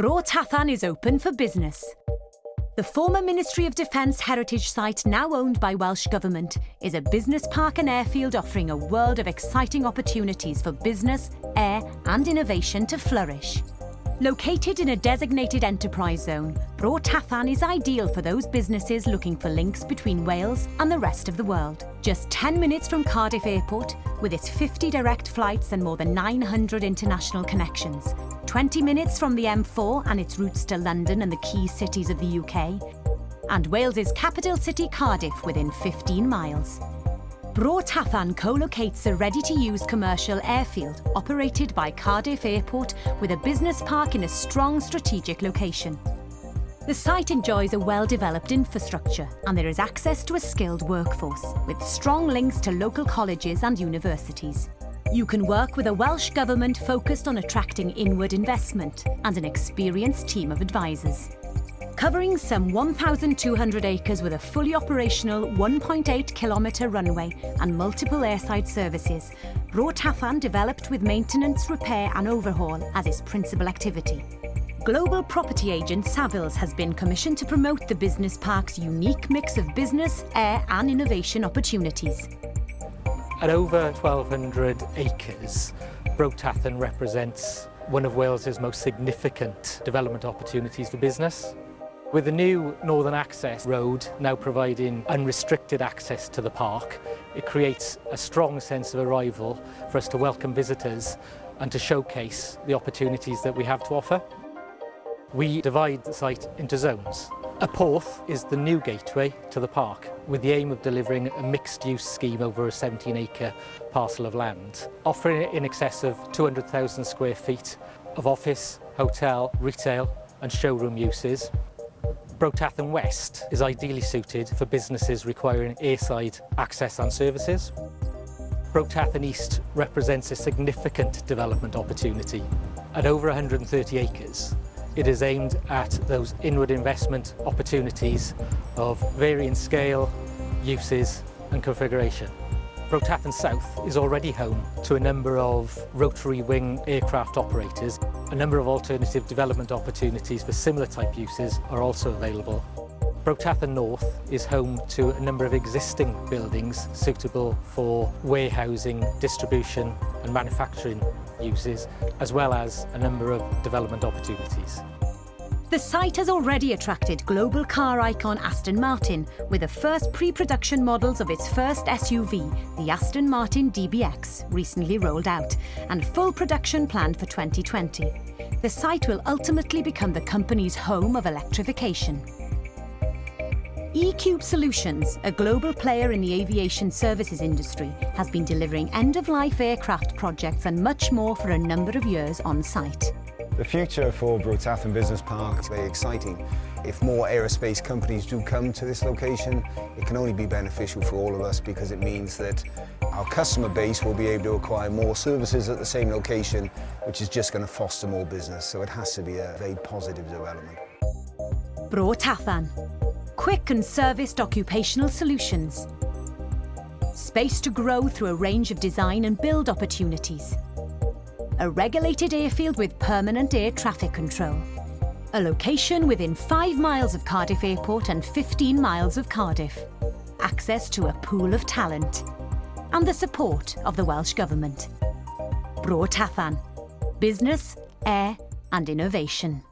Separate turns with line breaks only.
Bro is open for business. The former Ministry of Defence heritage site, now owned by Welsh Government, is a business park and airfield offering a world of exciting opportunities for business, air and innovation to flourish. Located in a designated enterprise zone, Bro is ideal for those businesses looking for links between Wales and the rest of the world. Just 10 minutes from Cardiff Airport, with its 50 direct flights and more than 900 international connections. 20 minutes from the M4 and its routes to London and the key cities of the UK. And Wales's capital city Cardiff within 15 miles. Bro co-locates a ready-to-use commercial airfield operated by Cardiff Airport with a business park in a strong strategic location. The site enjoys a well-developed infrastructure and there is access to a skilled workforce with strong links to local colleges and universities. You can work with a Welsh Government focused on attracting inward investment and an experienced team of advisors covering some 1,200 acres with a fully operational 1.8 kilometre runway and multiple airside services, Bro Tathan developed with maintenance, repair and overhaul as its principal activity. Global property agent Savills has been commissioned to promote the business park's unique mix of business, air and innovation opportunities.
At over 1,200 acres, Bro Tathan represents one of Wales's most significant development opportunities for business. With the new Northern Access Road now providing unrestricted access to the park, it creates a strong sense of arrival for us to welcome visitors and to showcase the opportunities that we have to offer. We divide the site into zones. A Porth is the new gateway to the park with the aim of delivering a mixed-use scheme over a 17-acre parcel of land, offering in excess of 200,000 square feet of office, hotel, retail and showroom uses Brotathen West is ideally suited for businesses requiring airside access and services. Brotathen East represents a significant development opportunity. At over 130 acres, it is aimed at those inward investment opportunities of varying scale, uses and configuration. Bro South is already home to a number of rotary wing aircraft operators. A number of alternative development opportunities for similar type uses are also available. Bro Tathan North is home to a number of existing buildings suitable for warehousing, distribution and manufacturing uses, as well as a number of development opportunities.
The site has already attracted global car icon Aston Martin with the first pre-production models of its first SUV, the Aston Martin DBX, recently rolled out, and full production planned for 2020. The site will ultimately become the company's home of electrification. eCube Solutions, a global player in the aviation services industry, has been delivering end-of-life aircraft projects and much more for a number of years on site.
The future for Bro Tathan Business Park is very exciting. If more aerospace companies do come to this location, it can only be beneficial for all of us because it means that our customer base will be able to acquire more services at the same location, which is just going to foster more business. So it has to be a very positive development.
Bro Tathan. Quick and serviced occupational solutions. Space to grow through a range of design and build opportunities a regulated airfield with permanent air traffic control. A location within 5 miles of Cardiff Airport and 15 miles of Cardiff. Access to a pool of talent. And the support of the Welsh Government. Bro Tathan. Business, air and innovation.